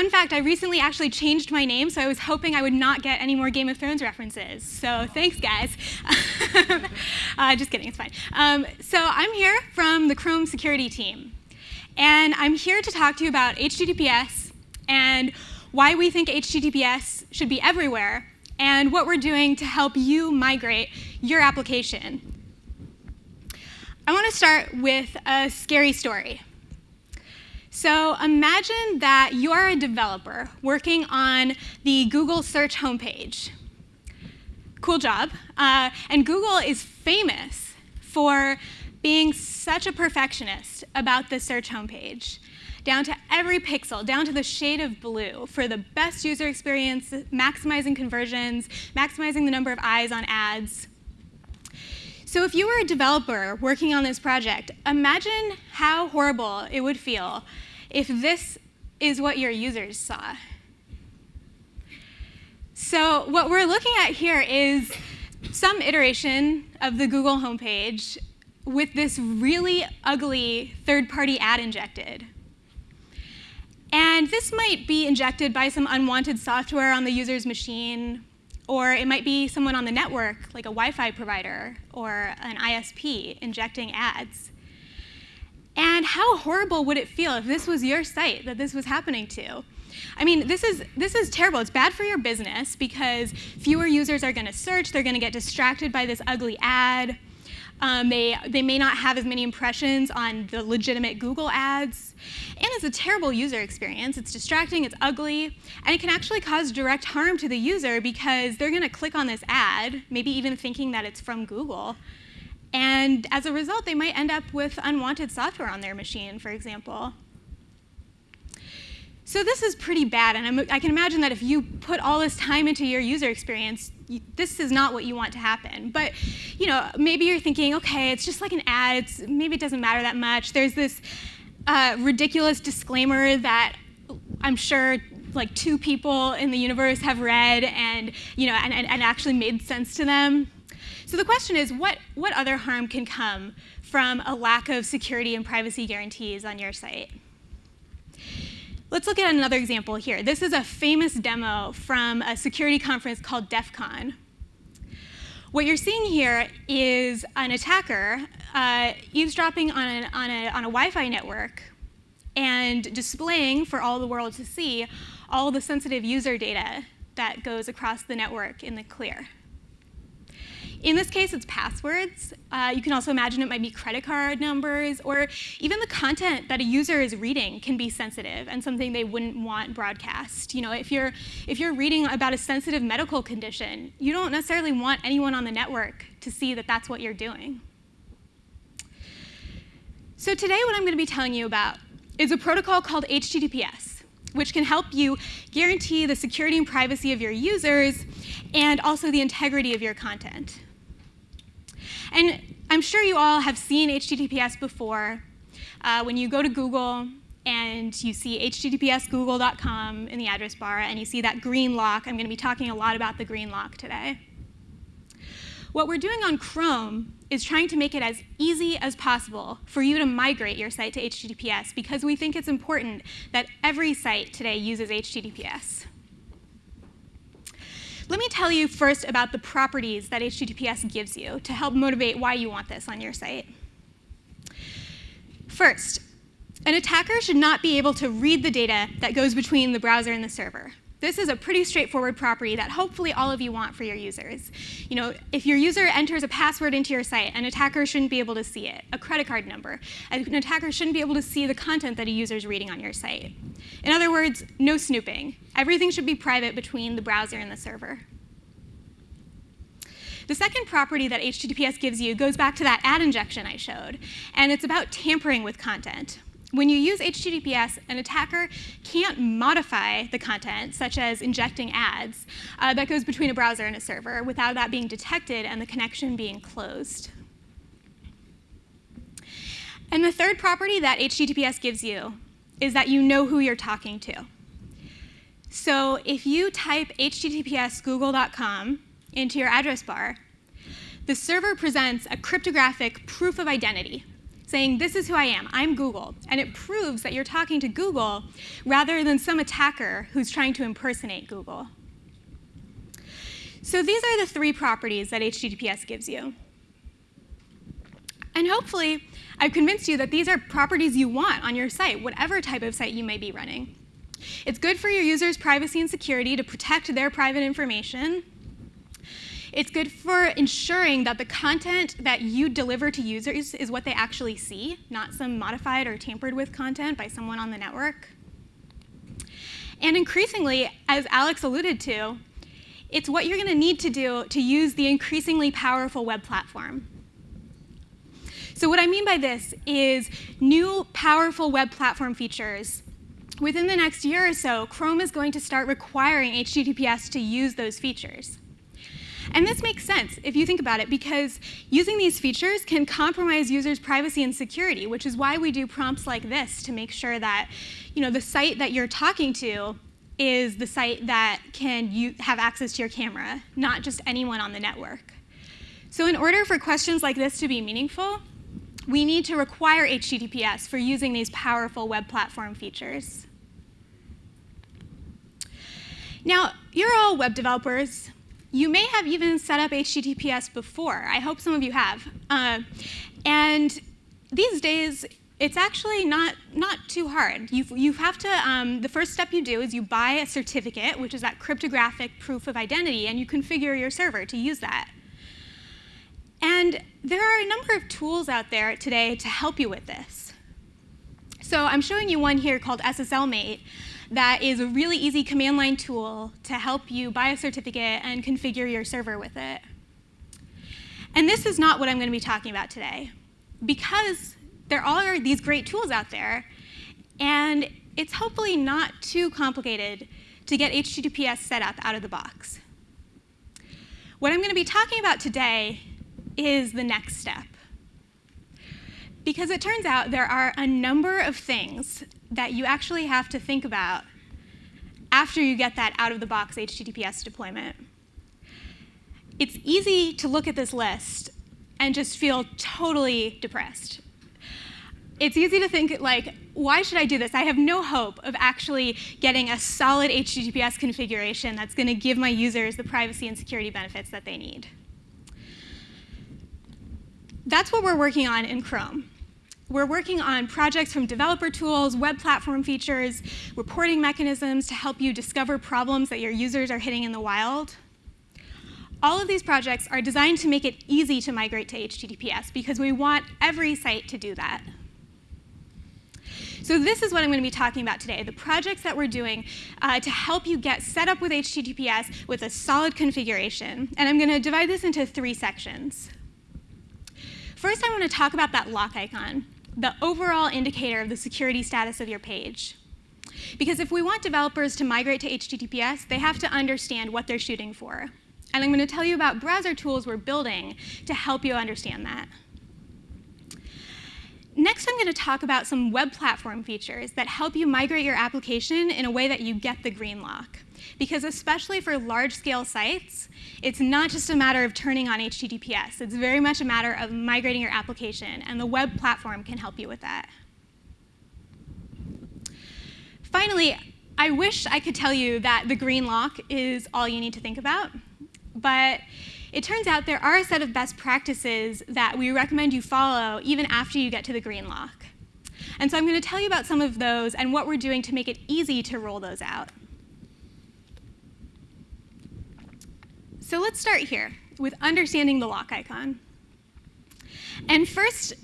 fun fact, I recently actually changed my name, so I was hoping I would not get any more Game of Thrones references. So thanks, guys. uh, just kidding, it's fine. Um, so I'm here from the Chrome security team. And I'm here to talk to you about HTTPS and why we think HTTPS should be everywhere and what we're doing to help you migrate your application. I want to start with a scary story. So imagine that you're a developer working on the Google search homepage. Cool job. Uh, and Google is famous for being such a perfectionist about the search homepage, down to every pixel, down to the shade of blue for the best user experience, maximizing conversions, maximizing the number of eyes on ads. So if you were a developer working on this project, imagine how horrible it would feel if this is what your users saw. So what we're looking at here is some iteration of the Google homepage with this really ugly third-party ad injected. And this might be injected by some unwanted software on the user's machine or it might be someone on the network, like a Wi-Fi provider or an ISP, injecting ads. And how horrible would it feel if this was your site that this was happening to? I mean, this is, this is terrible. It's bad for your business because fewer users are going to search. They're going to get distracted by this ugly ad. Um, they, they may not have as many impressions on the legitimate Google ads. And it's a terrible user experience. It's distracting, it's ugly, and it can actually cause direct harm to the user because they're going to click on this ad, maybe even thinking that it's from Google. And as a result, they might end up with unwanted software on their machine, for example. So this is pretty bad, and I'm, i can imagine that if you put all this time into your user experience, this is not what you want to happen. But you know, maybe you're thinking, okay, it's just like an ad. It's, maybe it doesn't matter that much. There's this uh, ridiculous disclaimer that I'm sure like two people in the universe have read and, you know, and, and, and actually made sense to them. So the question is, what, what other harm can come from a lack of security and privacy guarantees on your site? Let's look at another example here. This is a famous demo from a security conference called DEF CON. What you're seeing here is an attacker uh, eavesdropping on, an, on, a, on a Wi-Fi network and displaying for all the world to see all the sensitive user data that goes across the network in the clear. In this case, it's passwords. Uh, you can also imagine it might be credit card numbers, or even the content that a user is reading can be sensitive and something they wouldn't want broadcast. You know, if you're, if you're reading about a sensitive medical condition, you don't necessarily want anyone on the network to see that that's what you're doing. So today what I'm going to be telling you about is a protocol called HTTPS, which can help you guarantee the security and privacy of your users and also the integrity of your content. And I'm sure you all have seen HTTPS before. Uh, when you go to Google and you see https in the address bar and you see that green lock, I'm going to be talking a lot about the green lock today. What we're doing on Chrome is trying to make it as easy as possible for you to migrate your site to HTTPS because we think it's important that every site today uses HTTPS. Let me tell you first about the properties that HTTPS gives you to help motivate why you want this on your site. First, an attacker should not be able to read the data that goes between the browser and the server. This is a pretty straightforward property that hopefully all of you want for your users. You know, if your user enters a password into your site, an attacker shouldn't be able to see it. A credit card number. An attacker shouldn't be able to see the content that a user is reading on your site. In other words, no snooping. Everything should be private between the browser and the server. The second property that HTTPS gives you goes back to that ad injection I showed, and it's about tampering with content. When you use HTTPS, an attacker can't modify the content, such as injecting ads, uh, that goes between a browser and a server without that being detected and the connection being closed. And the third property that HTTPS gives you is that you know who you're talking to. So if you type https google.com into your address bar, the server presents a cryptographic proof of identity saying, this is who I am, I'm Google. And it proves that you're talking to Google rather than some attacker who's trying to impersonate Google. So these are the three properties that HTTPS gives you. And hopefully, I've convinced you that these are properties you want on your site, whatever type of site you may be running. It's good for your users' privacy and security to protect their private information. It's good for ensuring that the content that you deliver to users is what they actually see, not some modified or tampered with content by someone on the network. And increasingly, as Alex alluded to, it's what you're going to need to do to use the increasingly powerful web platform. So what I mean by this is new powerful web platform features. Within the next year or so, Chrome is going to start requiring HTTPS to use those features. And this makes sense if you think about it, because using these features can compromise users' privacy and security, which is why we do prompts like this to make sure that you know, the site that you're talking to is the site that can have access to your camera, not just anyone on the network. So in order for questions like this to be meaningful, we need to require HTTPS for using these powerful web platform features. Now, you're all web developers. You may have even set up HTTPS before. I hope some of you have. Uh, and these days, it's actually not, not too hard. You, you have to, um, the first step you do is you buy a certificate, which is that cryptographic proof of identity, and you configure your server to use that. And there are a number of tools out there today to help you with this. So I'm showing you one here called SSLmate that is a really easy command line tool to help you buy a certificate and configure your server with it. And this is not what I'm going to be talking about today. Because there are these great tools out there, and it's hopefully not too complicated to get HTTPS set up out of the box. What I'm going to be talking about today is the next step. Because it turns out there are a number of things that you actually have to think about after you get that out-of-the-box HTTPS deployment. It's easy to look at this list and just feel totally depressed it's easy to think like, why should I do this? I have no hope of actually getting a solid HTTPS configuration that's going to give my users the privacy and security benefits that they need. That's what we're working on in Chrome. We're working on projects from developer tools, web platform features, reporting mechanisms to help you discover problems that your users are hitting in the wild. All of these projects are designed to make it easy to migrate to HTTPS because we want every site to do that. So this is what I'm going to be talking about today, the projects that we're doing uh, to help you get set up with HTTPS with a solid configuration. And I'm going to divide this into three sections. First, I want to talk about that lock icon, the overall indicator of the security status of your page. Because if we want developers to migrate to HTTPS, they have to understand what they're shooting for. And I'm going to tell you about browser tools we're building to help you understand that. Next, I'm going to talk about some web platform features that help you migrate your application in a way that you get the green lock. Because especially for large-scale sites, it's not just a matter of turning on HTTPS. It's very much a matter of migrating your application, and the web platform can help you with that. Finally, I wish I could tell you that the green lock is all you need to think about, but it turns out there are a set of best practices that we recommend you follow even after you get to the green lock. And so I'm going to tell you about some of those and what we're doing to make it easy to roll those out. So let's start here with understanding the lock icon. And first,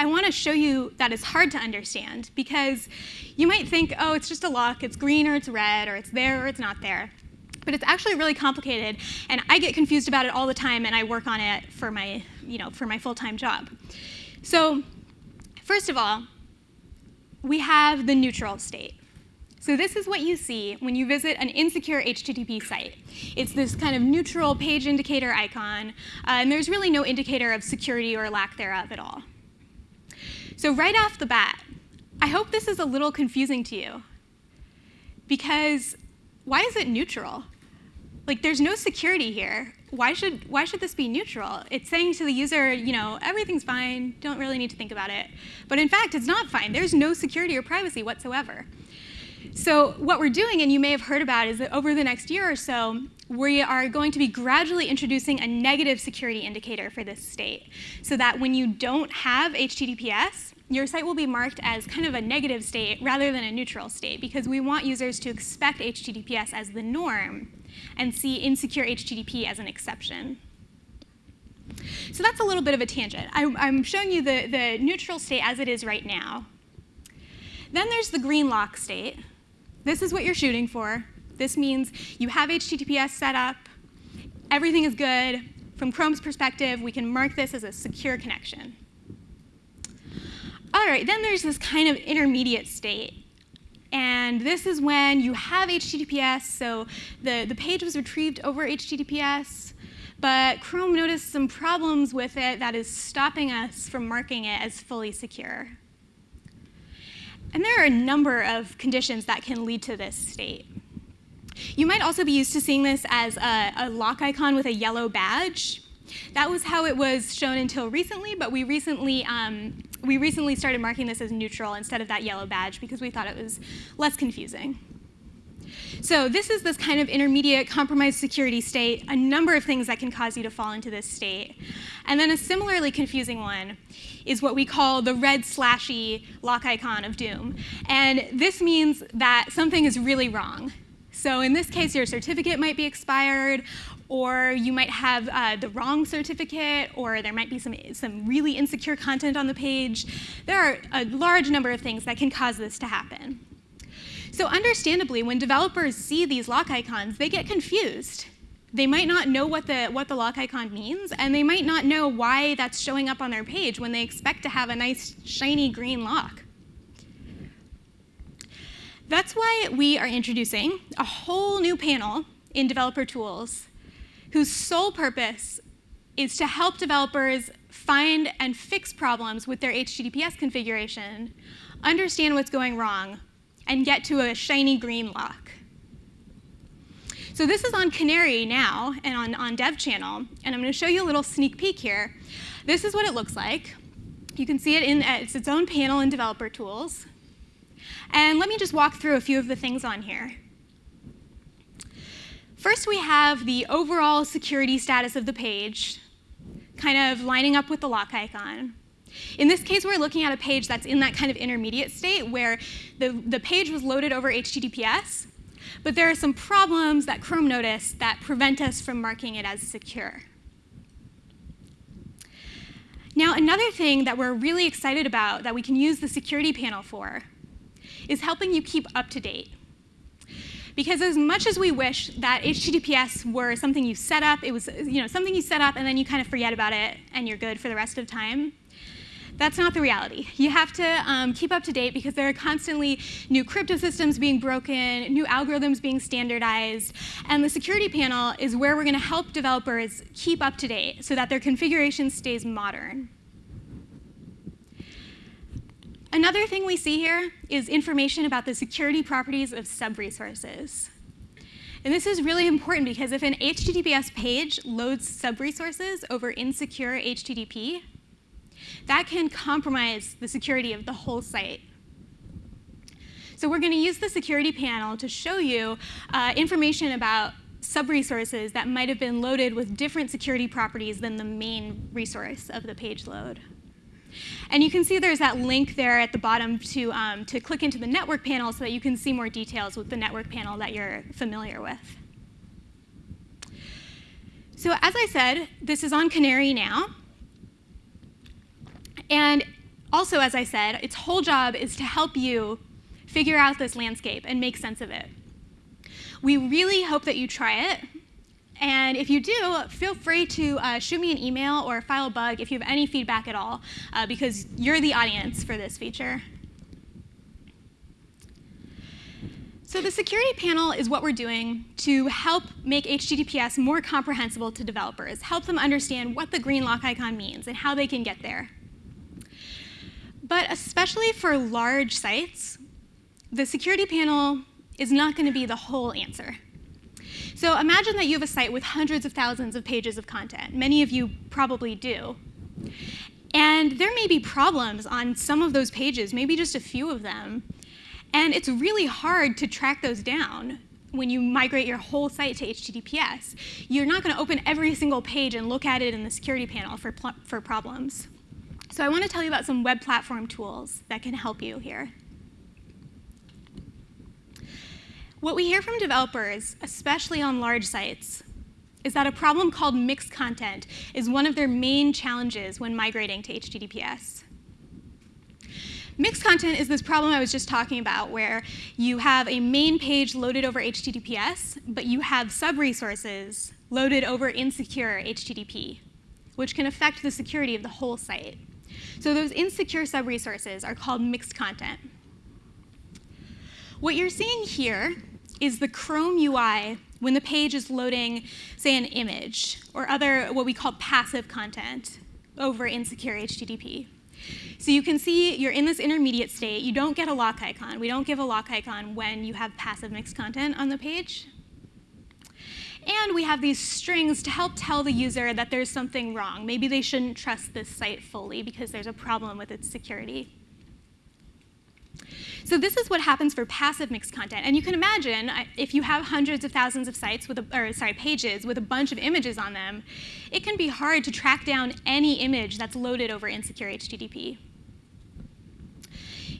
I want to show you that it's hard to understand because you might think, oh, it's just a lock, it's green or it's red, or it's there or it's not there but it's actually really complicated, and I get confused about it all the time, and I work on it for my, you know, for my full-time job. So first of all, we have the neutral state. So this is what you see when you visit an insecure HTTP site. It's this kind of neutral page indicator icon, uh, and there's really no indicator of security or lack thereof at all. So right off the bat, I hope this is a little confusing to you, because why is it neutral? Like, there's no security here. why should, why should this be neutral? It's saying to the user, you know, everything's fine, don't really need to think about it. But in fact, it's not fine. There's no security or privacy whatsoever. So what we're doing, and you may have heard about, is that over the next year or so, we are going to be gradually introducing a negative security indicator for this state so that when you don't have HTTPS, your site will be marked as kind of a negative state rather than a neutral state because we want users to expect HTTPS as the norm and see insecure HTTP as an exception. So that's a little bit of a tangent. I'm, showing you the, the neutral state as it is right now. Then there's the green lock state. This is what you're shooting for. This means you have HTTPS set up, everything is good. From Chrome's perspective, we can mark this as a secure connection. All right, then there's this kind of intermediate state. And this is when you have HTTPS, so the, the page was retrieved over HTTPS, but Chrome noticed some problems with it that is stopping us from marking it as fully secure. And there are a number of conditions that can lead to this state. You might also be used to seeing this as a, a lock icon with a yellow badge. That was how it was shown until recently, but we recently, um, we recently started marking this as neutral instead of that yellow badge because we thought it was less confusing. So this is this kind of intermediate compromised security state, a number of things that can cause you to fall into this state. And then a similarly confusing one is what we call the red slashy lock icon of doom. And this means that something is really wrong. So in this case, your certificate might be expired, or you might have uh, the wrong certificate, or there might be some, some really insecure content on the page. There are a large number of things that can cause this to happen. So understandably, when developers see these lock icons, they get confused. They might not know what the, what the lock icon means, and they might not know why that's showing up on their page when they expect to have a nice, shiny green lock. That's why we are introducing a whole new panel in developer tools whose sole purpose is to help developers find and fix problems with their HTTPS configuration, understand what's going wrong, and get to a shiny green lock. So this is on Canary now and on, on Dev Channel, and I'm going to show you a little sneak peek here. This is what it looks like. You can see it in it's its own panel in Developer Tools. And let me just walk through a few of the things on here. First, we have the overall security status of the page, kind of lining up with the lock icon. In this case, we're looking at a page that's in that kind of intermediate state where the, the page was loaded over HTTPS, but there are some problems that Chrome noticed that prevent us from marking it as secure. Now, another thing that we're really excited about that we can use the security panel for is helping you keep up to date. Because as much as we wish that HTTPS were something you set up, it was you know, something you set up and then you kind of forget about it and you're good for the rest of time, that's not the reality. You have to um, keep up to date because there are constantly new crypto systems being broken, new algorithms being standardized, and the security panel is where we're going to help developers keep up to date so that their configuration stays modern. Another thing we see here is information about the security properties of sub-resources. And this is really important because if an HTTPS page loads sub-resources over insecure HTTP, that can compromise the security of the whole site. So we're going to use the security panel to show you uh, information about sub-resources that might have been loaded with different security properties than the main resource of the page load. And you can see there's that link there at the bottom to, um, to click into the network panel so that you can see more details with the network panel that you're familiar with. So as I said, this is on Canary now. And also, as I said, its whole job is to help you figure out this landscape and make sense of it. We really hope that you try it. And if you do, feel free to uh, shoot me an email or file a bug if you have any feedback at all, uh, because you're the audience for this feature. So the security panel is what we're doing to help make HTTPS more comprehensible to developers, help them understand what the green lock icon means and how they can get there. But especially for large sites, the security panel is not going to be the whole answer. So imagine that you have a site with hundreds of thousands of pages of content. Many of you probably do. And there may be problems on some of those pages, maybe just a few of them. And it's really hard to track those down when you migrate your whole site to HTTPS. You're not going to open every single page and look at it in the security panel for, for problems. So I want to tell you about some web platform tools that can help you here. What we hear from developers, especially on large sites, is that a problem called mixed content is one of their main challenges when migrating to HTTPS. Mixed content is this problem I was just talking about where you have a main page loaded over HTTPS, but you have sub-resources loaded over insecure HTTP, which can affect the security of the whole site. So those insecure sub-resources are called mixed content. What you're seeing here is the Chrome UI when the page is loading, say, an image or other what we call passive content over insecure HTTP. So you can see you're in this intermediate state. You don't get a lock icon. We don't give a lock icon when you have passive mixed content on the page. And we have these strings to help tell the user that there's something wrong. Maybe they shouldn't trust this site fully because there's a problem with its security. So this is what happens for passive mixed content. And you can imagine uh, if you have hundreds of thousands of sites with, a, or sorry, pages with a bunch of images on them, it can be hard to track down any image that's loaded over insecure HTTP.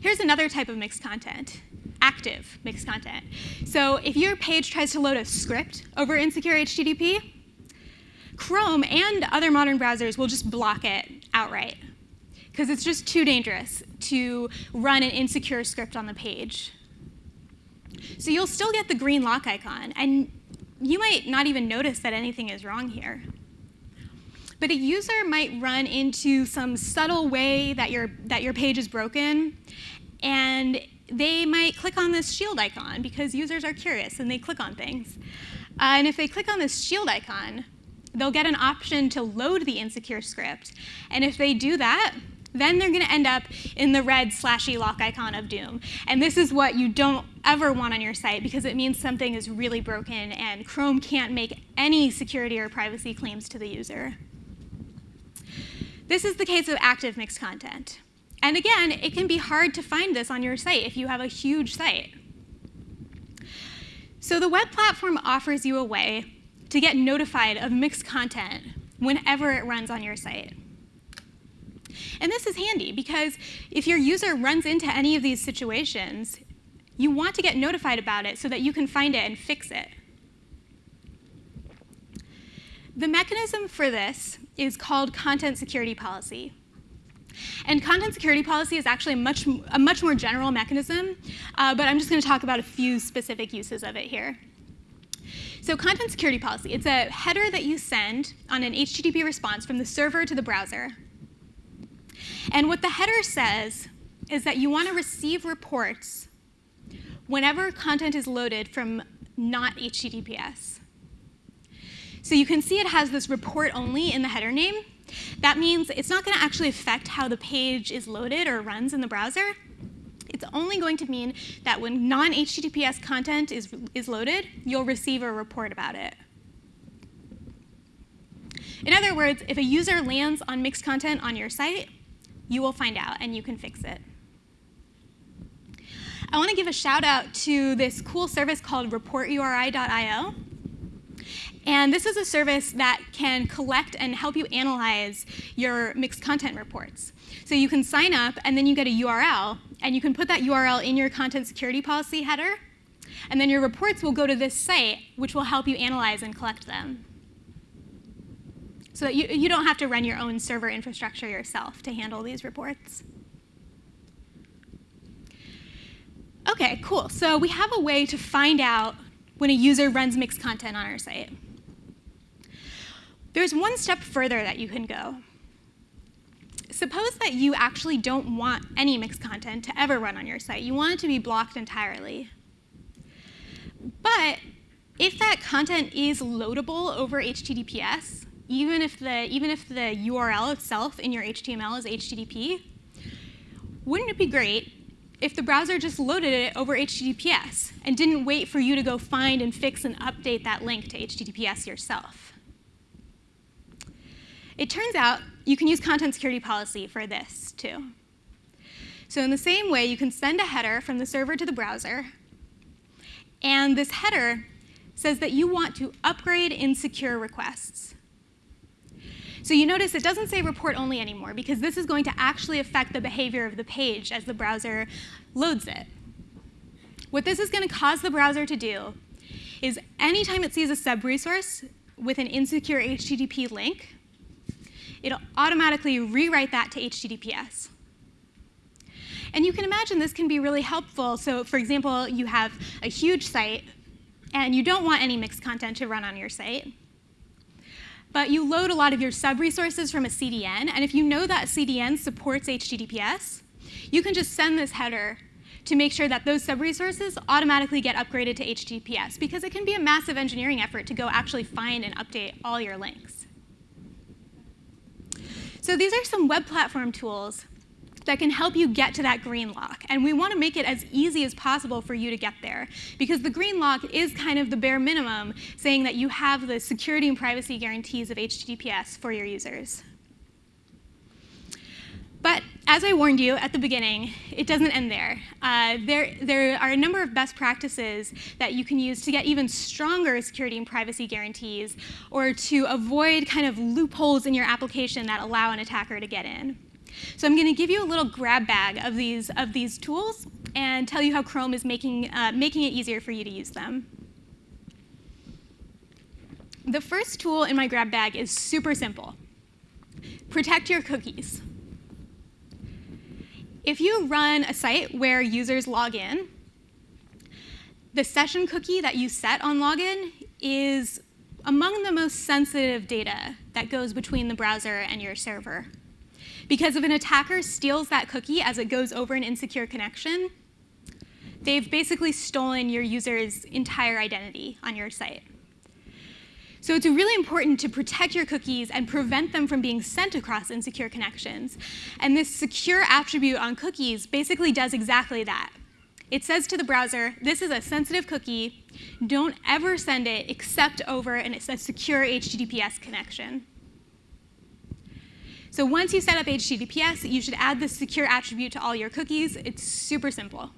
Here's another type of mixed content, active mixed content. So if your page tries to load a script over insecure HTTP, Chrome and other modern browsers will just block it outright because it's just too dangerous to run an insecure script on the page. So you'll still get the green lock icon, and you might not even notice that anything is wrong here. But a user might run into some subtle way that your, that your page is broken, and they might click on this shield icon because users are curious and they click on things. Uh, and if they click on this shield icon, they'll get an option to load the insecure script. And if they do that, then they're going to end up in the red slashy lock icon of doom. And this is what you don't ever want on your site because it means something is really broken and Chrome can't make any security or privacy claims to the user. This is the case of active mixed content. And again, it can be hard to find this on your site if you have a huge site. So the web platform offers you a way to get notified of mixed content whenever it runs on your site. And this is handy because if your user runs into any of these situations, you want to get notified about it so that you can find it and fix it. The mechanism for this is called content security policy. And content security policy is actually a much, a much more general mechanism, uh, but I'm just going to talk about a few specific uses of it here. So content security policy, it's a header that you send on an HTTP response from the server to the browser. And what the header says is that you want to receive reports whenever content is loaded from not HTTPS. So you can see it has this report only in the header name. That means it's not going to actually affect how the page is loaded or runs in the browser. It's only going to mean that when non-HTTPS content is, is loaded, you'll receive a report about it. In other words, if a user lands on mixed content on your site, you will find out and you can fix it. I want to give a shout out to this cool service called report-uri.io. And this is a service that can collect and help you analyze your mixed content reports. So you can sign up, and then you get a URL, and you can put that URL in your content security policy header, and then your reports will go to this site, which will help you analyze and collect them so you, you don't have to run your own server infrastructure yourself to handle these reports. OK, cool. So we have a way to find out when a user runs mixed content on our site. There's one step further that you can go. Suppose that you actually don't want any mixed content to ever run on your site. You want it to be blocked entirely. But if that content is loadable over HTTPS, even if the, even if the URL itself in your HTML is HTTP, wouldn't it be great if the browser just loaded it over HTTPS and didn't wait for you to go find and fix and update that link to HTTPS yourself. It turns out you can use content security policy for this too. So in the same way, you can send a header from the server to the browser, and this header says that you want to upgrade insecure requests. So you notice it doesn't say report only anymore because this is going to actually affect the behavior of the page as the browser loads it. What this is going to cause the browser to do is anytime it sees a sub-resource with an insecure HTTP link, it'll automatically rewrite that to HTTPS. And you can imagine this can be really helpful. So for example, you have a huge site, and you don't want any mixed content to run on your site. But you load a lot of your sub-resources from a CDN, and if you know that CDN supports HTTPS, you can just send this header to make sure that those sub-resources automatically get upgraded to HTTPS, because it can be a massive engineering effort to go actually find and update all your links. So these are some web platform tools that can help you get to that green lock. And we want to make it as easy as possible for you to get there. Because the green lock is kind of the bare minimum, saying that you have the security and privacy guarantees of HTTPS for your users. But as I warned you at the beginning, it doesn't end there. Uh, there. There are a number of best practices that you can use to get even stronger security and privacy guarantees or to avoid kind of loopholes in your application that allow an attacker to get in. So I'm going to give you a little grab bag of these, of these tools and tell you how Chrome is making, uh, making it easier for you to use them. The first tool in my grab bag is super simple. Protect your cookies. If you run a site where users log in, the session cookie that you set on login is among the most sensitive data that goes between the browser and your server. Because if an attacker steals that cookie as it goes over an insecure connection, they've basically stolen your user's entire identity on your site. So it's really important to protect your cookies and prevent them from being sent across insecure connections. And this secure attribute on cookies basically does exactly that. It says to the browser, this is a sensitive cookie. Don't ever send it except over an, a secure HTTPS connection. So once you set up HTTPS, you should add the secure attribute to all your cookies. It's super simple.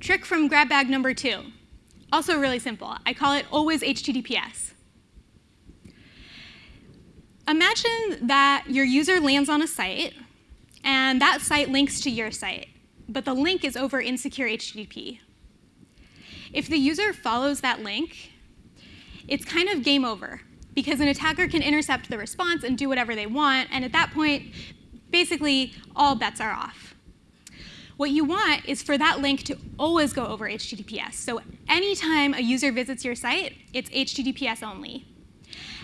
Trick from grab bag number two. Also really simple. I call it always HTTPS. Imagine that your user lands on a site, and that site links to your site, but the link is over insecure HTTP. If the user follows that link, it's kind of game over because an attacker can intercept the response and do whatever they want, and at that point, basically, all bets are off. What you want is for that link to always go over HTTPS. So anytime a user visits your site, it's HTTPS only.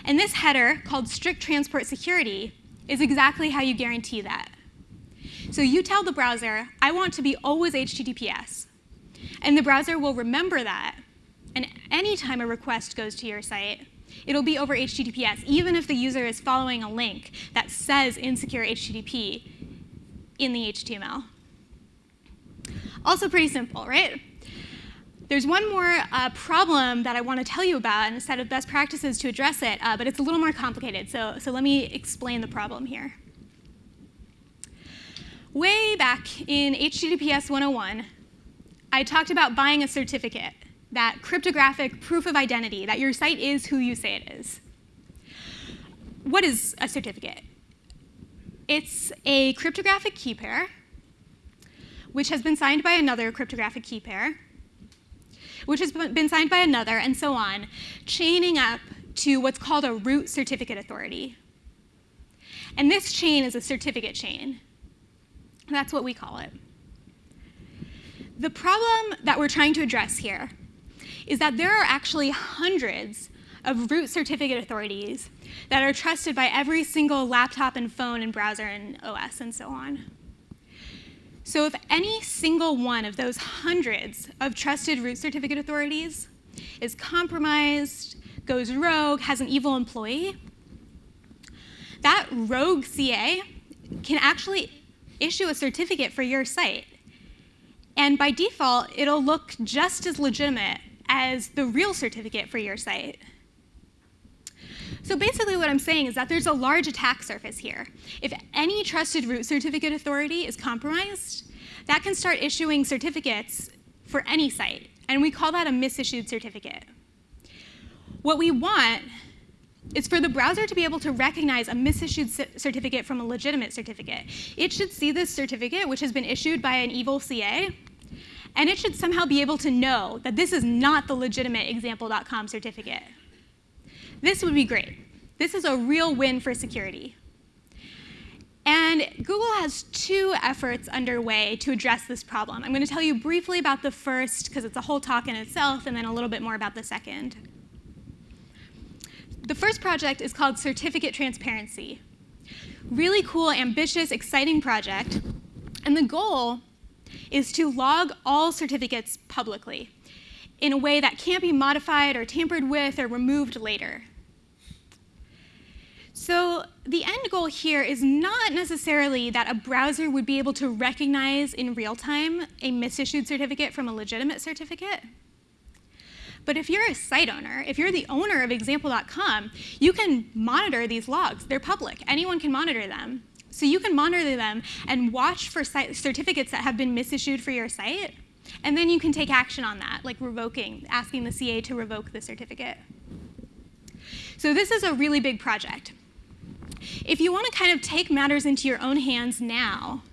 And this header, called strict transport security, is exactly how you guarantee that. So you tell the browser, I want to be always HTTPS. And the browser will remember that. And anytime a request goes to your site, it'll be over HTTPS, even if the user is following a link that says insecure HTTP in the HTML. Also pretty simple, right? There's one more uh, problem that I want to tell you about and a set of best practices to address it, uh, but it's a little more complicated, so, so let me explain the problem here. Way back in HTTPS 101, I talked about buying a certificate that cryptographic proof of identity, that your site is who you say it is. What is a certificate? It's a cryptographic key pair, which has been signed by another cryptographic key pair, which has been signed by another, and so on, chaining up to what's called a root certificate authority. And this chain is a certificate chain. That's what we call it. The problem that we're trying to address here is that there are actually hundreds of root certificate authorities that are trusted by every single laptop and phone and browser and OS and so on. So if any single one of those hundreds of trusted root certificate authorities is compromised, goes rogue, has an evil employee, that rogue CA can actually issue a certificate for your site. And by default, it'll look just as legitimate as the real certificate for your site. So basically what I'm saying is that there's a large attack surface here. If any trusted root certificate authority is compromised, that can start issuing certificates for any site, and we call that a misissued certificate. What we want is for the browser to be able to recognize a misissued certificate from a legitimate certificate. It should see this certificate, which has been issued by an evil CA, and it should somehow be able to know that this is not the legitimate example.com certificate. This would be great. This is a real win for security. And Google has two efforts underway to address this problem. I'm going to tell you briefly about the first, because it's a whole talk in itself, and then a little bit more about the second. The first project is called Certificate Transparency. Really cool, ambitious, exciting project. And the goal is to log all certificates publicly in a way that can't be modified or tampered with or removed later. So the end goal here is not necessarily that a browser would be able to recognize in real time a misissued certificate from a legitimate certificate. But if you're a site owner, if you're the owner of example.com, you can monitor these logs. They're public. Anyone can monitor them. So you can monitor them and watch for certificates that have been misissued for your site and then you can take action on that, like revoking, asking the CA to revoke the certificate. So this is a really big project. If you want to kind of take matters into your own hands now,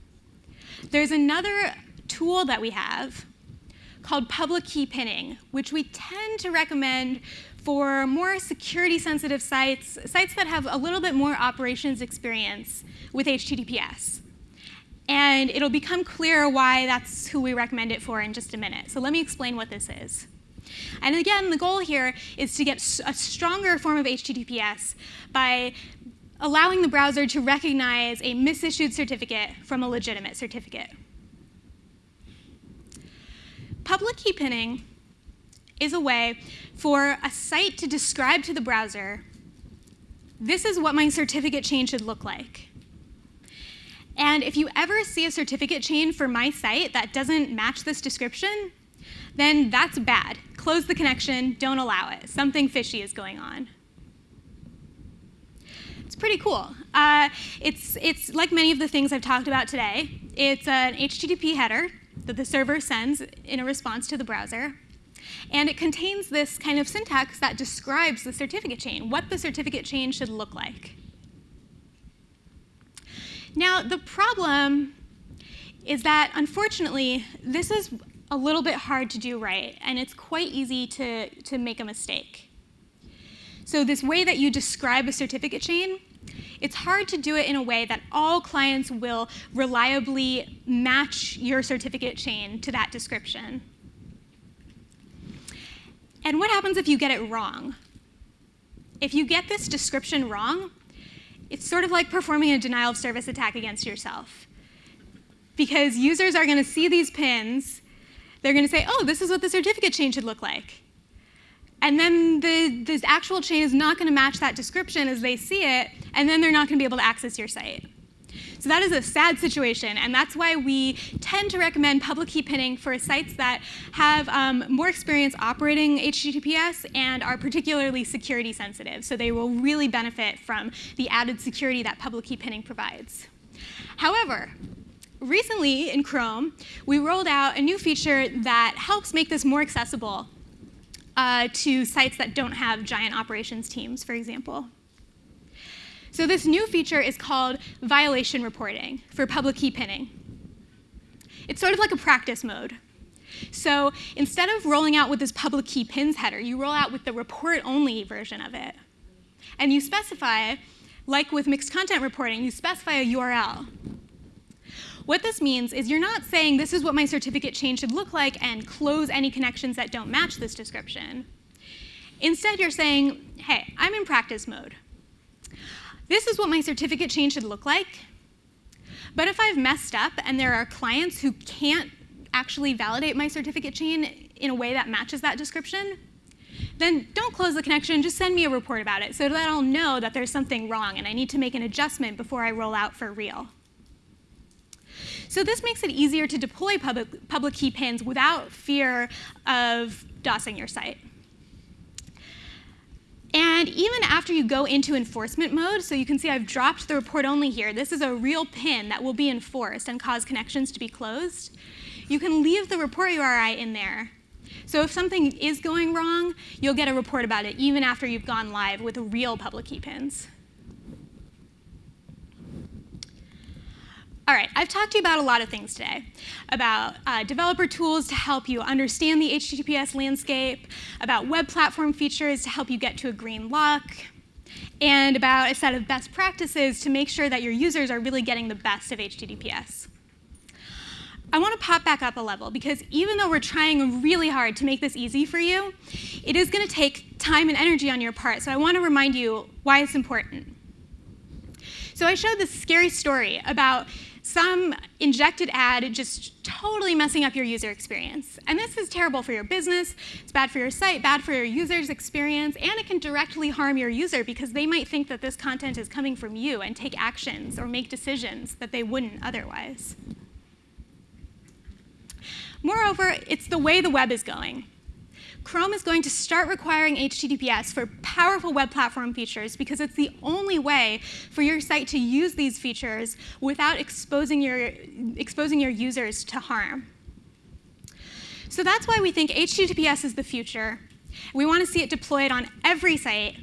there's another tool that we have called public key pinning, which we tend to recommend for more security sensitive sites, sites that have a little bit more operations experience with HTTPS. And it'll become clear why that's who we recommend it for in just a minute. So let me explain what this is. And again, the goal here is to get a stronger form of HTTPS by allowing the browser to recognize a misissued certificate from a legitimate certificate. Public key pinning is a way for a site to describe to the browser, this is what my certificate chain should look like. And if you ever see a certificate chain for my site that doesn't match this description, then that's bad. Close the connection, don't allow it. Something fishy is going on. It's pretty cool. Uh, it's, it's like many of the things I've talked about today. It's an HTTP header that the server sends in a response to the browser. And it contains this kind of syntax that describes the certificate chain, what the certificate chain should look like. Now, the problem is that, unfortunately, this is a little bit hard to do right, and it's quite easy to, to make a mistake. So this way that you describe a certificate chain, it's hard to do it in a way that all clients will reliably match your certificate chain to that description. And what happens if you get it wrong? If you get this description wrong, it's sort of like performing a denial of service attack against yourself. Because users are going to see these pins, they're going to say, oh, this is what the certificate chain should look like. And then the, the actual chain is not going to match that description as they see it, and then they're not going to be able to access your site. So that is a sad situation, and that's why we tend to recommend public key pinning for sites that have um, more experience operating HTTPS and are particularly security sensitive. So they will really benefit from the added security that public key pinning provides. However, recently in Chrome, we rolled out a new feature that helps make this more accessible uh, to sites that don't have giant operations teams, for example. So this new feature is called violation reporting for public key pinning. It's sort of like a practice mode. So instead of rolling out with this public key pins header, you roll out with the report-only version of it. And you specify, like with mixed content reporting, you specify a URL. What this means is you're not saying this is what my certificate chain should look like and close any connections that don't match this description. Instead, you're saying, hey, I'm in practice mode. This is what my certificate chain should look like. But if I've messed up and there are clients who can't actually validate my certificate chain in a way that matches that description, then don't close the connection, just send me a report about it so that I'll know that there's something wrong and I need to make an adjustment before I roll out for real. So this makes it easier to deploy public, public key pins without fear of DOSing your site. And even after you go into enforcement mode, so you can see I've dropped the report only here. This is a real pin that will be enforced and cause connections to be closed. You can leave the report URI in there. So if something is going wrong, you'll get a report about it even after you've gone live with real public key pins. All right, I've talked to you about a lot of things today, about uh, developer tools to help you understand the HTTPS landscape, about web platform features to help you get to a green lock, and about a set of best practices to make sure that your users are really getting the best of HTTPS. I want to pop back up a level because even though we're trying really hard to make this easy for you, it is going to take time and energy on your part. So I want to remind you why it's important. So I showed this scary story about some injected ad just totally messing up your user experience. And this is terrible for your business, it's bad for your site, bad for your user's experience, and it can directly harm your user because they might think that this content is coming from you and take actions or make decisions that they wouldn't otherwise. Moreover, it's the way the web is going. Chrome is going to start requiring HTTPS for powerful web platform features because it's the only way for your site to use these features without exposing your, exposing your users to harm. So that's why we think HTTPS is the future. We want to see it deployed on every site,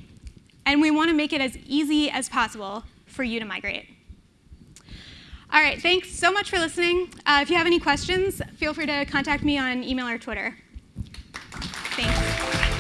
and we want to make it as easy as possible for you to migrate. All right, thanks so much for listening. Uh, if you have any questions, feel free to contact me on email or Twitter. Thank you.